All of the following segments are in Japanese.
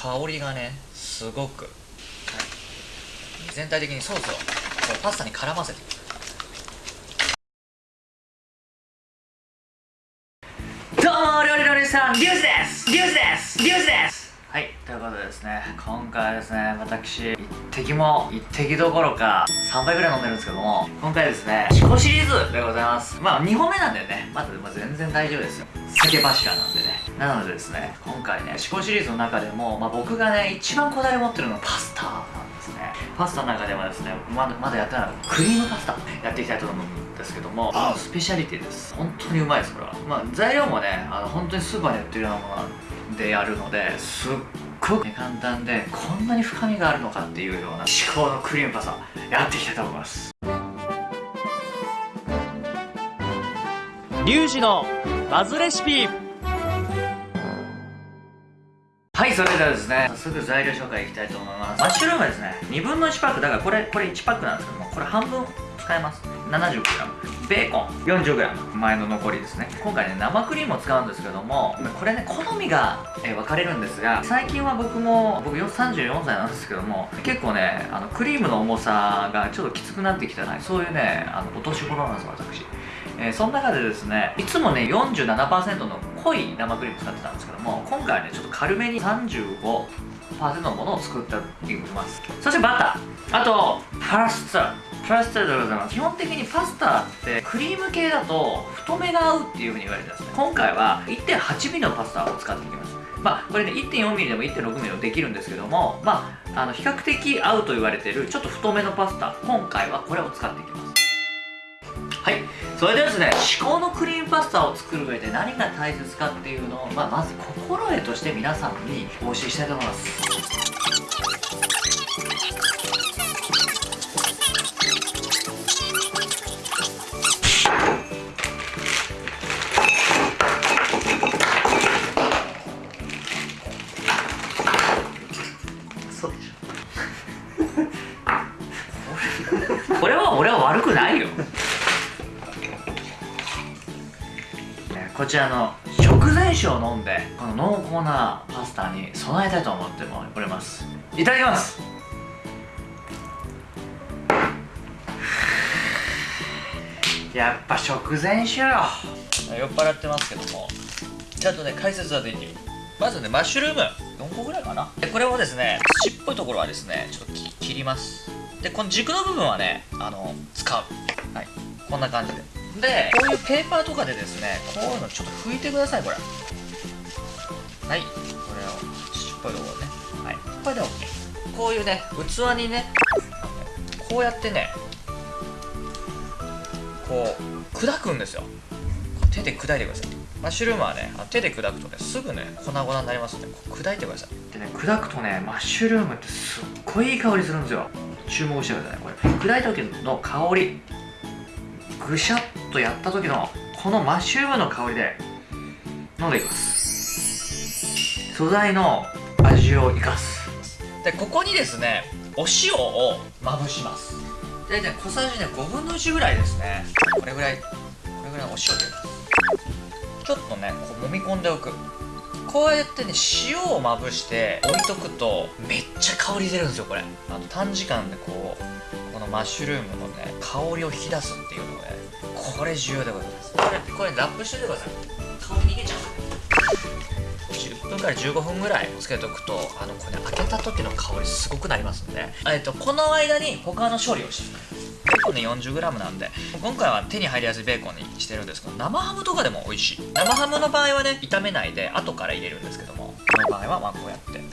香りがねすごく、全体的にソースをこうパスタに絡ませて。いくどうも料理のお兄さんリュウスです。リュウスです。リュウスです。ということでですね今回はですね私一滴も一滴どころか3杯ぐらい飲んでるんですけども今回ですねシコシリーズでございます。まあ2本目なんでね。まだまあ全然大丈夫ですよ。酒柱なんでね。なのでですね今回ねシコシリーズの中でも、まあ、僕がね一番こだわり持ってるのはパスタなんですね。パスタの中ではですねまだまだやってないクリームパスタやっていきたいと思うんですけどもスペシャリティです。本当にうまいですこれは。まあ材料もねあの本当にスーパーに売ってるようなものでやるのですっごく簡単でこんなに深みがあるのかっていうような至高のクリームパスタやっていきたいと思います。リュウジのバズレシピ。はいそれではですね早速材料紹介いきたいと思います。マッシュルームですね2分の1パック。だからこれこれ1パックなんですけどもこれ半分使えます。70g ベーコン。40g 前の残りですね。今回ね生クリームを使うんですけどもこれね好みが、え分かれるんですが最近は僕も僕34歳なんですけども結構ねあのクリームの重さがちょっときつくなってきたなそういうねあのお年頃なんです私。えー、その中でですねいつもね47%の濃い生クリーム使ってたんですけども今回はねちょっと軽めに35のものを作っていますそしてバター。あとパスタ。パスタでございます。基本的にパスタってクリーム系だと太めが合うっていうふうに言われてますね。今回は 1.8mm のパスタを使っていきます。まあこれね 1.4mm でも 1.6mm でもできるんですけどもまああの比較的合うと言われてるちょっと太めのパスタ。今回はこれを使っていきます。はい。それではですね至高のクリームパスタを作る上で何が大切かっていうのを、まあ、まず心得として皆さんにお教えしたいと思います。こちらの食前酒を飲んでこの濃厚なパスタに備えたいと思っております。いただきます。やっぱ食前酒よ。酔っ払ってますけども。ちゃんとね解説はできる。まずねマッシュルーム。4個ぐらいかな。でこれをですね土っぽいところはですねちょっと切ります。でこの軸の部分はねあの使う。はい。こんな感じで。でこういうペーパーとかでですねこういうのちょっと拭いてくださいこれ。はい。これを土っぽいところね。はい。これで OK こういうね器にねこうやってねこう砕くんですよ。手で砕いてください。マッシュルームはね手で砕くとねすぐね粉々になりますんで砕いてください。でね砕くとねマッシュルームってすっごいいい香りするんですよ。注目してくださいこれ。砕いた時の香り。ぐしゃっとやった時のこのマッシュルームの香りで飲んでいきます。素材の味を生かす。でここにですねお塩をまぶします。大体小さじね5分の1ぐらいですね。これぐらいこれぐらいお塩でちょっとねこう揉み込んでおく。こうやってね塩をまぶして置いとくとめっちゃ香り出るんですよこれ。あの短時間でこうこのマッシュルームのね香りを引き出すっていうのがねこれ重要でございます。これこれラップしててください。香り逃げちゃう。10分から15分ぐらいつけておくとあのこれ、ね、開けた時の香りすごくなりますんで、えっと、この間に他の処理をしていくーコンね 40g なんで今回は手に入りやすいベーコンにしてるんですけど生ハムとかでも美味しい。生ハムの場合はね炒めないで後から入れるんですけどもこの場合はまあこうやってこ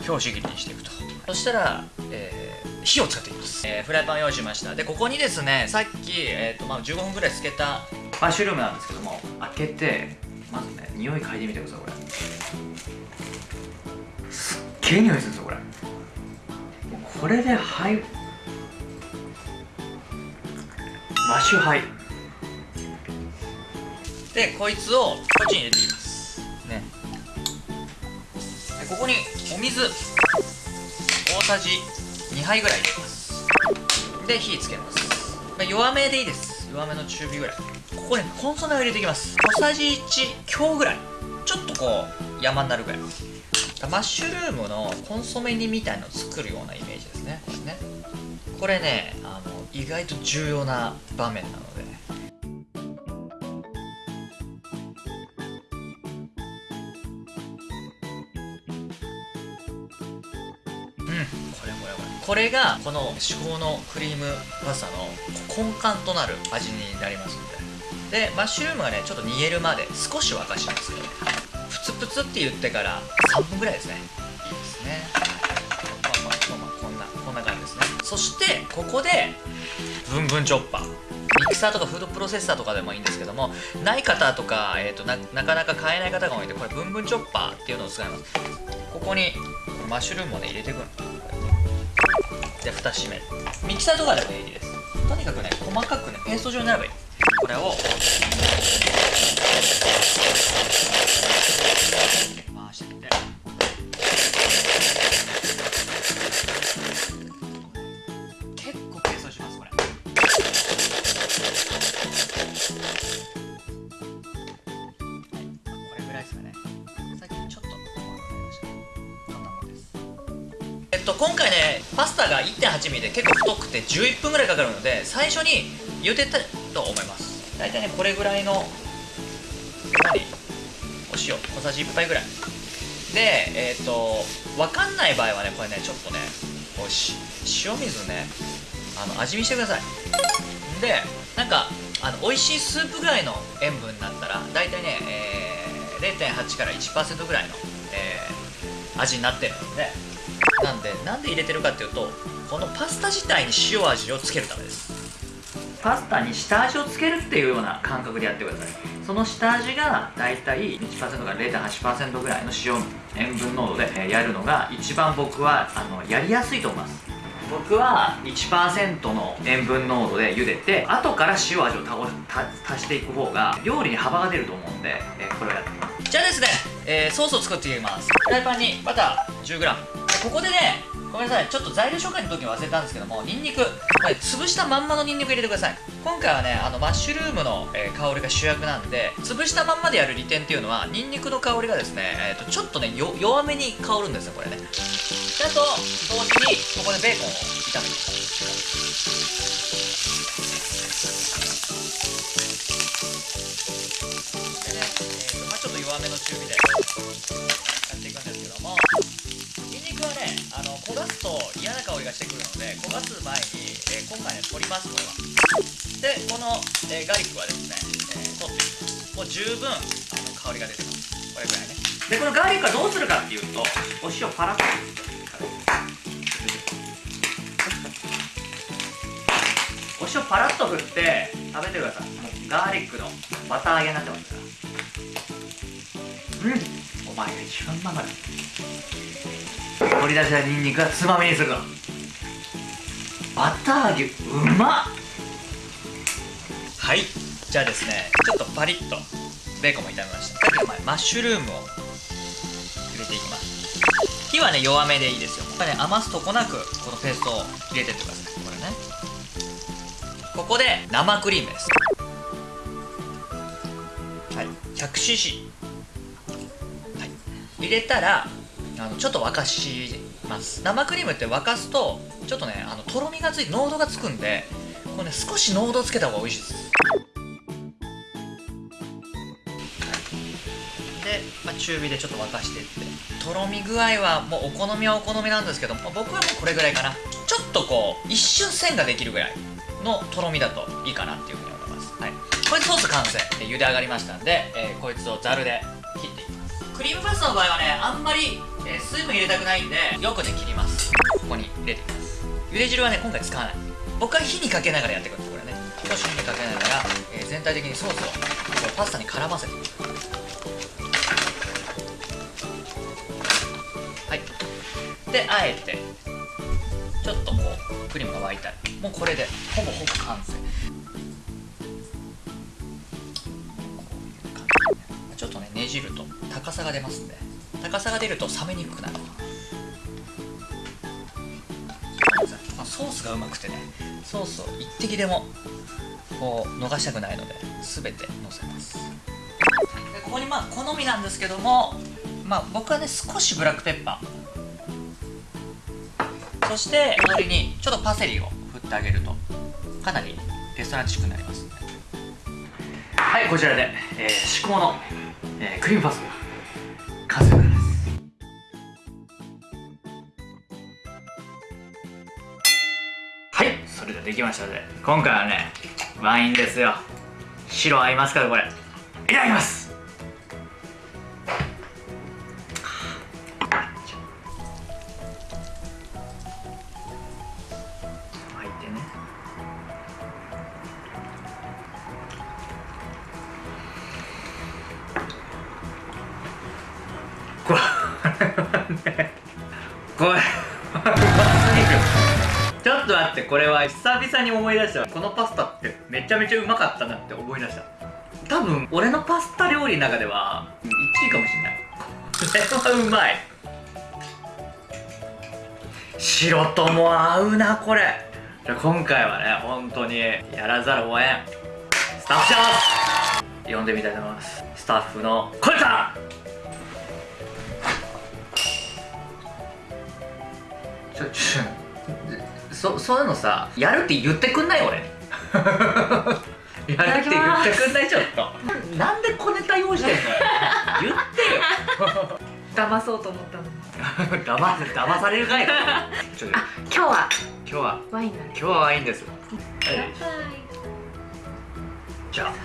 う拍子切りにしていくと。そしたら、えー、火を使っていきます、えー、フライパン用意しました。でここにですねさっき、えーとまあ、15分ぐらいつけたマッシュルームなんですけども開けてまずね匂い嗅いでみてくださいこれ。すっげえ匂いするんですよこれこれではいマッシュハイでこいつをこっちに入れていきます。ね。でここにお水大さじ2杯ぐらい入れます。で火つけます。弱めでいいです。弱めの中火ぐらい。ここにコンソメを入れていきます。小さじ1強ぐらい。ちょっとこう山になるぐらい。マッシュルームのコンソメ煮みたいのを作るようなイメージですねこれね。これね。意外と重要な場面なので。うんこれこれこれこれがこの至高のクリームパスタの根幹となる味になりますので。でマッシュルームがねちょっと煮えるまで少し沸かしますけどね。プツプツって言ってから3分ぐらいですね。そしてここでブンブンチョッパー。ミキサーとかフードプロセッサーとかでもいいんですけどもない方とか、えーと、ななかなか買えない方が多いんでこれブンブンチョッパーっていうのを使います。ここにマッシュルームをね入れていくの。で蓋閉める。ミキサーとかでもいいです。とにかくね細かくねペースト状になればいい。これを。11分ぐらいかかるので最初に茹でたと思います。大体ねこれぐらいの何？お塩小さじ1杯ぐらい。でえっ、と分かんない場合はねこれねちょっとねこうし塩水ねあの味見してください。でなんかあの美味しいスープぐらいの塩分になったら大体ね、えー、0.8から1%ぐらいの、えー味になってるのでなんでなんで入れてるかっていうとこのパスタ自体に塩味をつけるためです。パスタに下味をつけるっていうような感覚でやってください。その下味がだいたい1%から0.8%ぐらいの塩塩分濃度でえーやるのが一番僕はあのやりやすいと思います。僕は1%の塩分濃度で茹でて後から塩味をたごた足していく方が料理に幅が出ると思うんで、えーこれをやってみます。じゃあですね、えーソースを作っていきます。フライパンにバター 10g でここでねごめんなさい。ちょっと材料紹介の時に忘れたんですけどもニンニク。これ潰したまんまのニンニク入れてください。今回はねあのマッシュルームの、えー香りが主役なんで潰したまんまでやる利点っていうのはニンニクの香りがですね、えーとちょっとね弱めに香るんですよこれね。だと同時にここでベーコンを炒めていきます。でね、えーとまあ、ちょっと弱めの中火で。焦がすと嫌な香りがしてくるので焦がす前に、えー今回ね取りますこれは。でこの、えーガーリックはですね、えー取っていきますもう十分あの香りが出てます。これぐらいね。でこのガーリックはどうするかっていうとお塩パラッとお塩パラッと振って食べてください。もうガーリックのバター揚げになってますから。うん。お前が一番うまか取り出したニンニクはつまみにするの。バター揚げうまっ。はい。じゃあですねちょっとパリッとベーコンも炒めました。さっきマッシュルームを入れていきます。火はね弱めでいいですよ。これね余すとこなくこのペーストを入れてってください。これね。ここで生クリームです。はい。100cc はい。入れたらあのちょっと沸かします。生クリームって沸かすとちょっとねあのとろみがついて濃度がつくんでこれね少し濃度つけた方が美味しいです。で、まあ、中火でちょっと沸かしていって。とろみ具合はもうお好みはお好みなんですけども僕はもうこれぐらいかな。ちょっとこう一瞬線ができるぐらいのとろみだといいかなっていうふうに思います。はい。これでソース完成で茹で上がりましたんで、えーこいつをざるで切っていきます。クリームパスタの場合はねあんまり、えー水分入れたくないんでよくね切ります。ここに入れていきます。茹で汁はね今回使わない。僕は火にかけながらやっていくんですこれね。少し火にかけながら、えー全体的にソースをこうパスタに絡ませていくはい。であえてちょっとこうクリームが沸いたらもうこれでほぼほぼ完成。ちょっとねねじると高さが出ますんで。高さが出ると冷めにくくなる。ソースがうまくてねソースを一滴でもこう逃したくないので全てのせます。でここにまあ好みなんですけどもまあ僕はね少しブラックペッパー。そして氷にちょっとパセリを振ってあげるとかなりレストランチックになりますはいこちらで、えー、至高の、えー、クリームパスタ。完成ですはいそれではできましたので今回はねワインですよ。白合いますからこれ。いただきます。ねこれ。うますぎるちょっと待ってこれは久々に思い出した。このパスタってめちゃめちゃうまかったなって思い出した。多分俺のパスタ料理の中では1位かもしれない。これはうまい。白とも合うなこれ。じゃあ今回はね本当にやらざるを得ん。スタッフショー呼んでみたいと思います。スタッフの小池さんちょちょそそういうのさやるって言ってくんない俺やるって言ってくんないちょっとなんで小ネタ用意してんの言ってよ騙そうと思ったの騙せ騙されるかいちょあ今日は今日はワインだね今日はワインですはいじゃあこ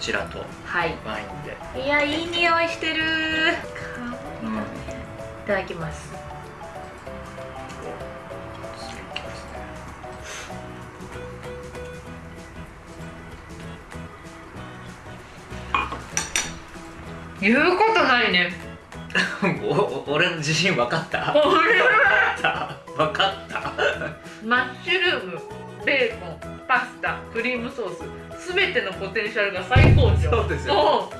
ちらとはいワインでいやいい匂いしてるうんいただきます言うことないね。俺の自信分かった？これは。分かった？マッシュルームベーコンパスタクリームソースすべてのポテンシャルが最高潮。そうですよ。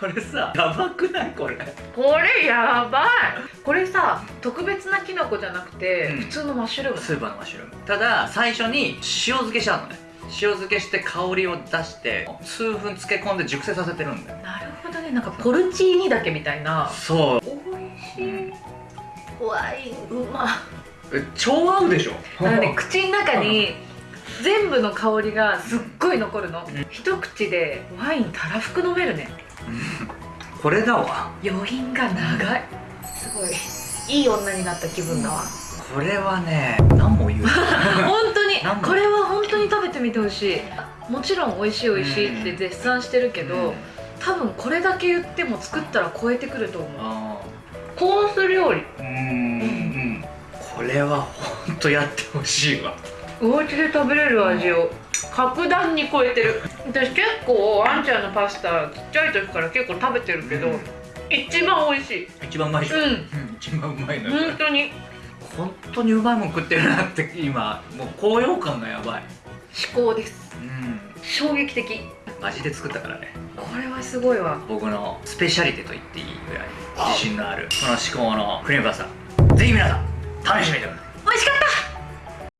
これさやばくない？これ。これやばい。これさ特別なキノコじゃなくて、うん。普通のマッシュルームスーパーのマッシュルーム。ただ最初に塩漬けしてあるのね塩漬けして香りを出して数分漬け込んで熟成させてるんだよ。なるほどね。なんかポルチーニだけみたいな。そう。おいしい。ワインうま。え超合うでしょ？なんかね 口の中に全部の香りがすっごい残るの、うん。一口でワインたらふく飲めるね。これだわ。余韻が長い。すごい。いい女になった気分だわこれはね何も言う 本当に。これは本当に食べてみてほしい。もちろん美味しい美味しいって絶賛してるけど、うん。多分これだけ言っても作ったら超えてくると思う。あコース料理。ーうんうん。これは本当やってほしいわ。お家で食べれる味を。格段に超えてる。私結構あんちゃんのパスタちっちゃい時から結構食べてるけど、うん。一番美味しい。一番うまいうん。うん。一番うまいのよこれ。本当に本当にうまいもん食ってるなって今もう高揚感がやばい。至高です。うん。衝撃的。味で作ったからね。これはすごいわ。僕のスペシャリテと言っていいぐらい自信のあるこの至高のクリームパスタ。ぜひ皆さん試してみてください。美味しかった